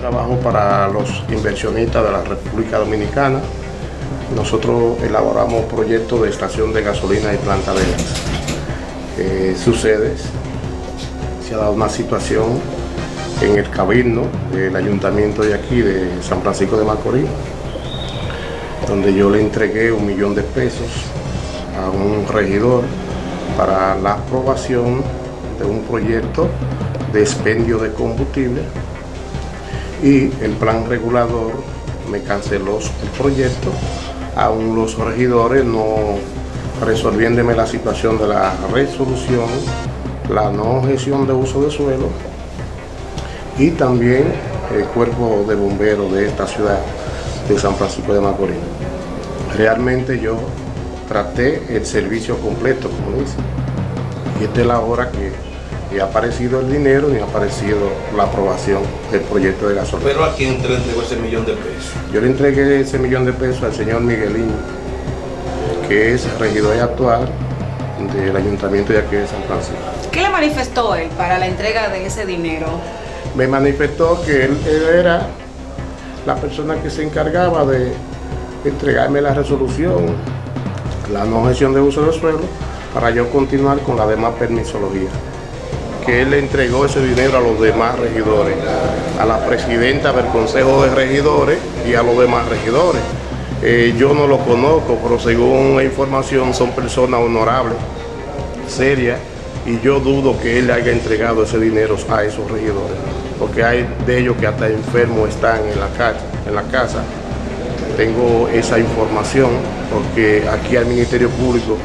trabajo para los inversionistas de la República Dominicana. Nosotros elaboramos proyectos de estación de gasolina y planta de gas. Eh, sucede, se ha dado una situación en el cabildo del ayuntamiento de aquí, de San Francisco de Macorís, donde yo le entregué un millón de pesos a un regidor para la aprobación de un proyecto de expendio de combustible y el plan regulador me canceló el proyecto, aún los regidores no resolviéndome la situación de la resolución, la no gestión de uso de suelo y también el cuerpo de bomberos de esta ciudad de San Francisco de Macorís. Realmente yo traté el servicio completo, como dice, y esta es la hora que ni ha aparecido el dinero ni ha aparecido la aprobación del proyecto de gasolina. ¿Pero a quién te le entregó ese millón de pesos? Yo le entregué ese millón de pesos al señor Miguelín, que es regidor actual del ayuntamiento de aquí de San Francisco. ¿Qué le manifestó él para la entrega de ese dinero? Me manifestó que él, él era la persona que se encargaba de entregarme la resolución, la no gestión de uso de suelo, para yo continuar con la demás permisología que él le entregó ese dinero a los demás regidores, a la presidenta del Consejo de Regidores y a los demás regidores. Eh, yo no lo conozco, pero según la información son personas honorables, serias, y yo dudo que él haya entregado ese dinero a esos regidores, porque hay de ellos que hasta enfermos están en la, casa, en la casa. Tengo esa información, porque aquí al Ministerio Público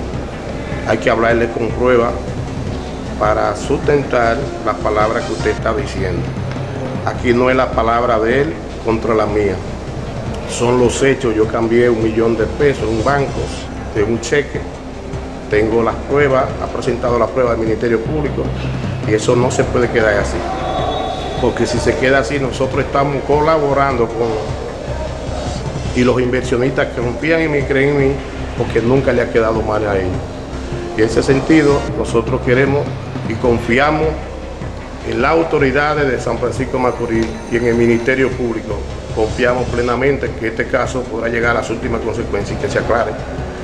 hay que hablarle con prueba para sustentar la palabra que usted está diciendo. Aquí no es la palabra de él contra la mía. Son los hechos. Yo cambié un millón de pesos un banco de un cheque. Tengo las pruebas, ha presentado la prueba del Ministerio Público y eso no se puede quedar así. Porque si se queda así, nosotros estamos colaborando con... Y los inversionistas que confían en mí, creen en mí, porque nunca le ha quedado mal a ellos. Y en ese sentido, nosotros queremos y confiamos en las autoridades de San Francisco Macorís y en el Ministerio Público. Confiamos plenamente que este caso podrá llegar a las últimas consecuencias y que se aclare.